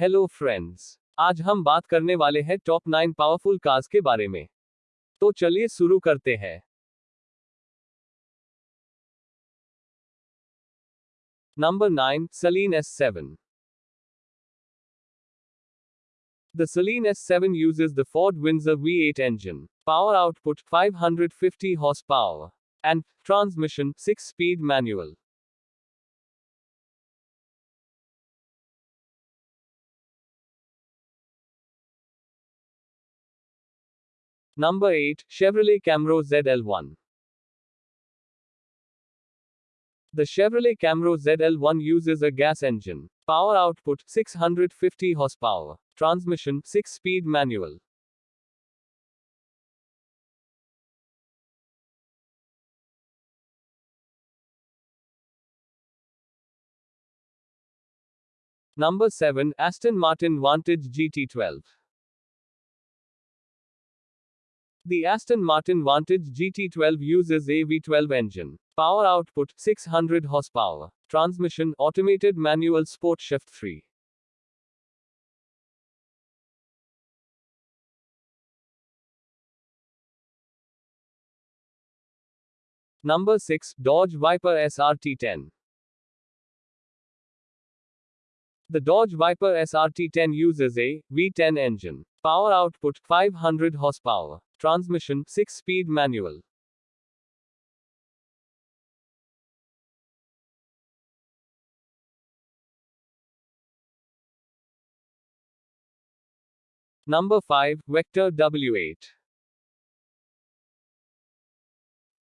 Hello friends आज हम बात करने वाले हैं टॉप नाइन पावरफुल कार्स के बारे में तो चलिए शुरू करते हैं number nine Celine S seven The Celine S7 uses the Ford Windsor V8 engine, power output 550 horsepower, and transmission 6-speed manual. Number 8, Chevrolet Camaro ZL1. The Chevrolet Camaro ZL1 uses a gas engine. Power output 650 horsepower. Transmission 6-speed manual. Number 7, Aston Martin Vantage GT12. The Aston Martin Vantage GT12 uses a V12 engine. Power output 600 horsepower. Transmission automated manual sport shift 3. Number 6 Dodge Viper SRT10. The Dodge Viper SRT10 uses a V10 engine. Power output 500 horsepower. Transmission 6 speed manual. Number 5 Vector W8.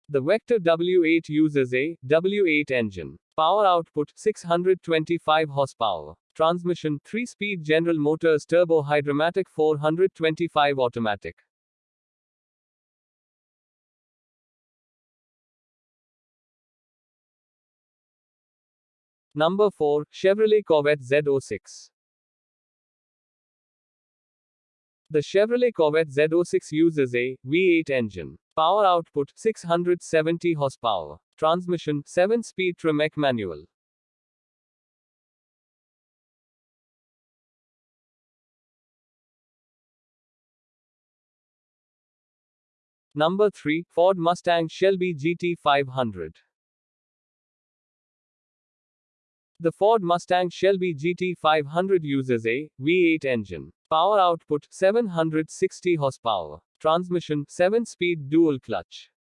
The Vector W8 uses a W8 engine. Power output 625 horsepower. Transmission 3 speed General Motors Turbo Hydramatic 425 automatic. Number 4 Chevrolet Corvette Z06. The Chevrolet Corvette Z06 uses a V8 engine. Power output 670 horsepower. Transmission 7 speed Tremec manual. Number 3 Ford Mustang Shelby GT500. The Ford Mustang Shelby GT500 uses a V8 engine. Power output 760 horsepower. Transmission 7-speed dual clutch.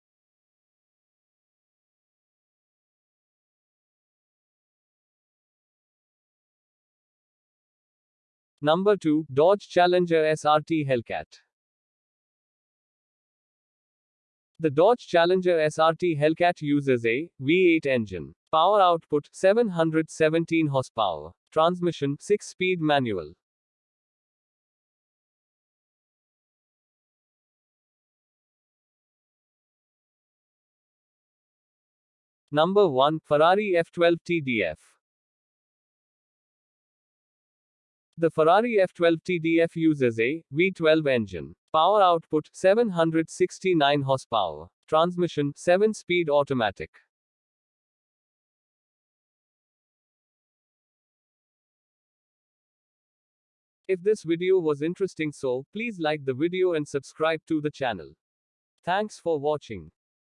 Number 2 Dodge Challenger SRT Hellcat. The Dodge Challenger SRT Hellcat uses a V8 engine. Power output 717 horsepower. Transmission 6-speed manual. Number 1 Ferrari F12 TDF. The Ferrari F12 TDF uses a V12 engine. Power output 769 horsepower. Transmission 7 speed automatic. If this video was interesting so, please like the video and subscribe to the channel. Thanks for watching.